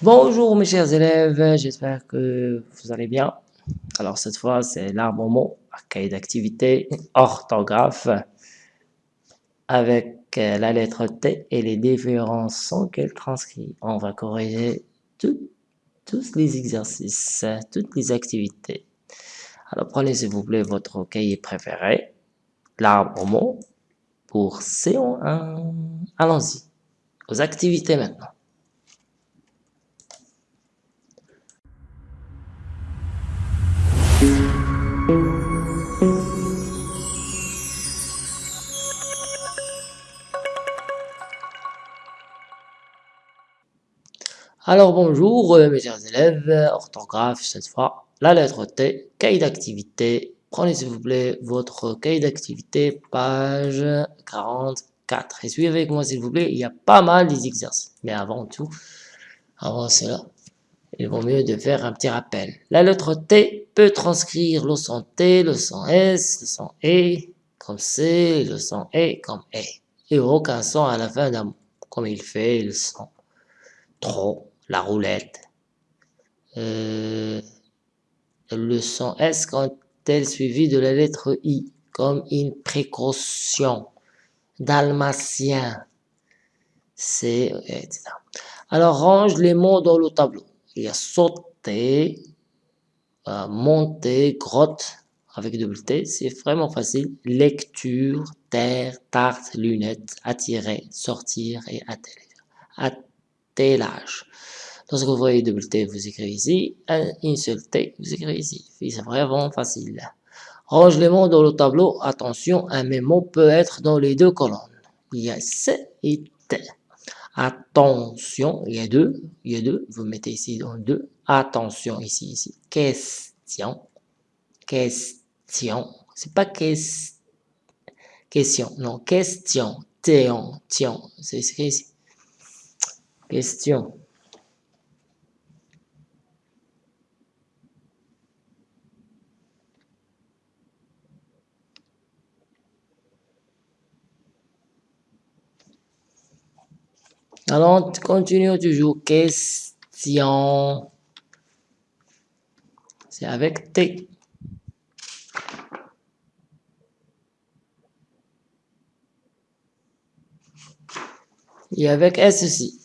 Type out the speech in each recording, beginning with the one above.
Bonjour mes chers élèves, j'espère que vous allez bien. Alors cette fois, c'est l'arbre mot, cahier d'activité, orthographe, avec euh, la lettre T et les différents sons qu'elle transcrit. On va corriger tous les exercices, toutes les activités. Alors prenez s'il vous plaît votre cahier préféré, mot, pour C1. Allons-y, aux activités maintenant. Alors bonjour euh, mes chers élèves, orthographe cette fois, la lettre T, cahier d'activité. Prenez s'il vous plaît votre cahier d'activité, page 44. Et suivez avec moi s'il vous plaît, il y a pas mal des exercices. Mais avant tout, avant cela, il vaut mieux de faire un petit rappel. La lettre T peut transcrire le son T, le son S, le son E, comme C, le son E comme E. Et aucun son à la fin d'un mot, comme il fait le son trop, la roulette. Euh, le son S quand elle suivi de la lettre I, comme une précaution. Dalmatien, c'est, etc. Alors range les mots dans le tableau. Il y a sauter, euh, monter, grotte, avec double T, c'est vraiment facile. Lecture, terre, tarte, lunettes, attirer, sortir et atteler l'âge. Lorsque vous voyez double T, vous écrivez ici, une seule T, vous écrivez ici. C'est vraiment facile. Range les mots dans le tableau. Attention, un même mot peut être dans les deux colonnes. Il y a C et T. Attention, il y a deux, il y a deux, vous mettez ici dans deux. Attention, ici, ici. Question, question. C'est pas question, non, question, tiens, tiens. C'est écrit ici. Question. Alors, continue toujours. Question. C'est avec T. Et avec S aussi.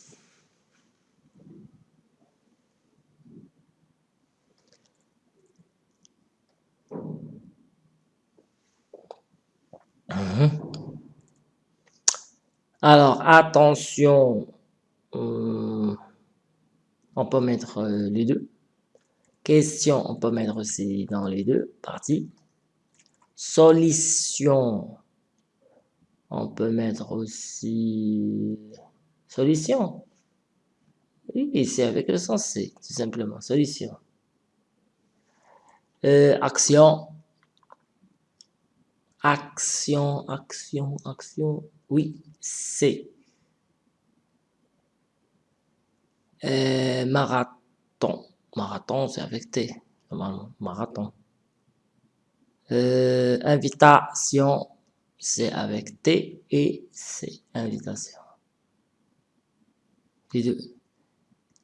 Alors, attention, on peut mettre euh, les deux. Question, on peut mettre aussi dans les deux parties. Solution, on peut mettre aussi solution. Oui, c'est avec le sens C, tout simplement, solution. Euh, action, action, action, action, oui, c'est euh, marathon. Marathon, c'est avec T, marathon. Euh, invitation, c'est avec T et C, invitation.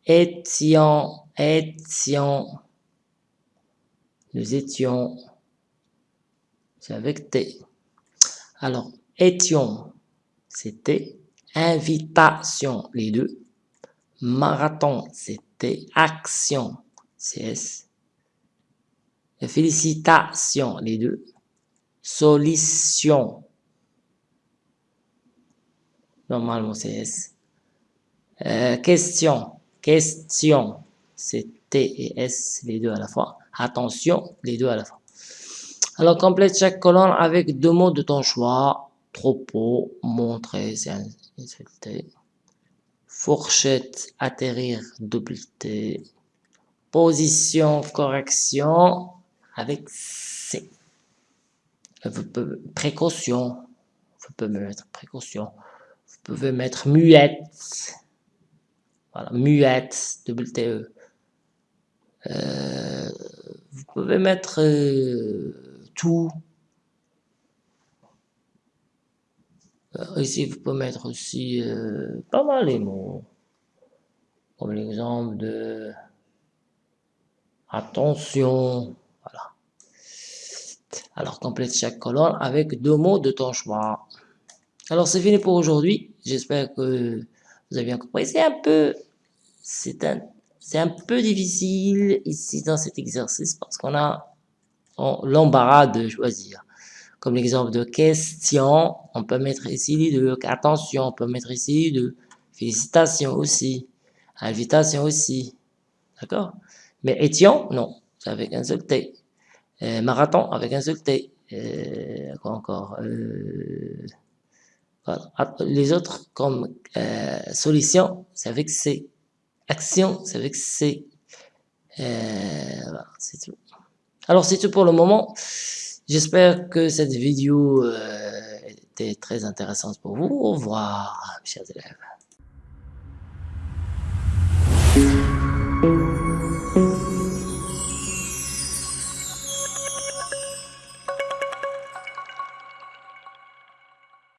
Étions, étions, nous étions, c'est avec T. Alors, étions, c'était invitation, les deux. Marathon, c'était action, CS. Félicitations, les deux. Solution. Normalement, CS. Euh, question, question, c'est T et S, les deux à la fois. Attention, les deux à la fois. Alors, complète chaque colonne avec deux mots de ton choix propos, montrer, c'est. Fourchette, atterrir, double T. Position, correction, avec C. Précaution, vous pouvez mettre précaution. Vous pouvez mettre muette. Voilà, muette, double T. Euh, vous pouvez mettre euh, tout, ici, vous pouvez mettre aussi euh, pas mal les mots. comme l'exemple de attention. Voilà. Alors, complète chaque colonne avec deux mots de ton choix. Alors, c'est fini pour aujourd'hui. J'espère que vous avez bien compris. C'est un peu, c'est un, c'est un peu difficile ici dans cet exercice parce qu'on a l'embarras de choisir. Comme l'exemple de question, on peut mettre ici de attention, on peut mettre ici de félicitations aussi, invitation aussi. D'accord? Mais étion, non, c'est avec un seul T. Euh, marathon avec un seul T. Euh, quoi encore? Euh, ah, Les autres, comme euh, solution, c'est avec C. Action, c'est avec C. voilà, c'est tout. Alors, c'est tout pour le moment. J'espère que cette vidéo était très intéressante pour vous. Au revoir, chers élèves.